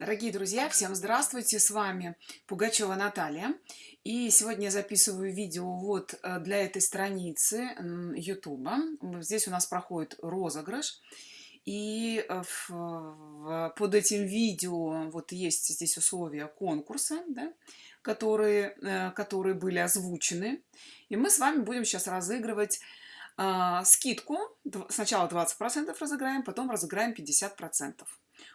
Дорогие друзья, всем здравствуйте! С вами Пугачева Наталья. И сегодня я записываю видео вот э, для этой страницы YouTube. Здесь у нас проходит розыгрыш. И э, в, в, под этим видео вот есть здесь условия конкурса, да, которые, э, которые были озвучены. И мы с вами будем сейчас разыгрывать э, скидку. Сначала 20% разыграем, потом разыграем 50%.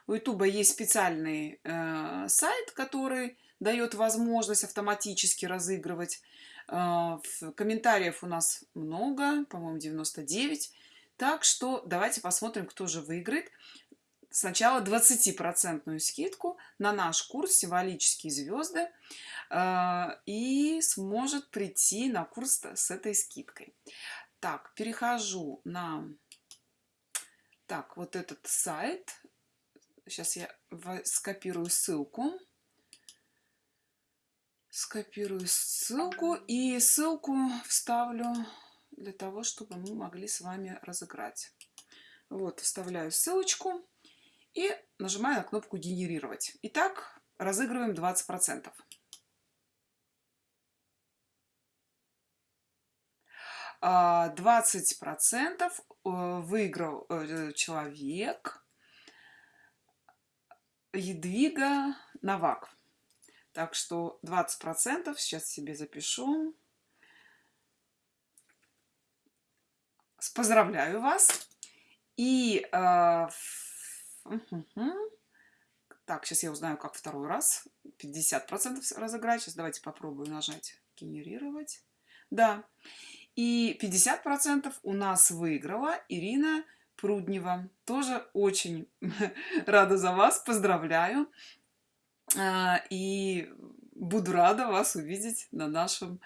У YouTube есть специальный э, сайт, который дает возможность автоматически разыгрывать. Э, комментариев у нас много, по-моему, 99. Так что давайте посмотрим, кто же выиграет. Сначала 20% скидку на наш курс «Символические звезды» э, и сможет прийти на курс с этой скидкой. Так, перехожу на так, вот этот сайт Сейчас я скопирую ссылку. Скопирую ссылку и ссылку вставлю для того, чтобы мы могли с вами разыграть. Вот, вставляю ссылочку и нажимаю на кнопку «Генерировать». Итак, разыгрываем 20%. А, двадцать процентов э, выиграл э, человек Едвига Новак. Так что 20% сейчас себе запишу. Поздравляю вас. И э, так, сейчас я узнаю, как второй раз. 50% разыграть. Сейчас давайте попробую нажать генерировать. Да. И 50% у нас выиграла Ирина Пруднева. Тоже очень рада за вас, поздравляю. А, и буду рада вас увидеть на нашем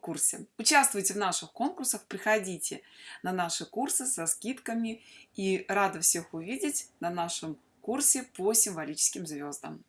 курсе. Участвуйте в наших конкурсах, приходите на наши курсы со скидками. И рада всех увидеть на нашем курсе по символическим звездам.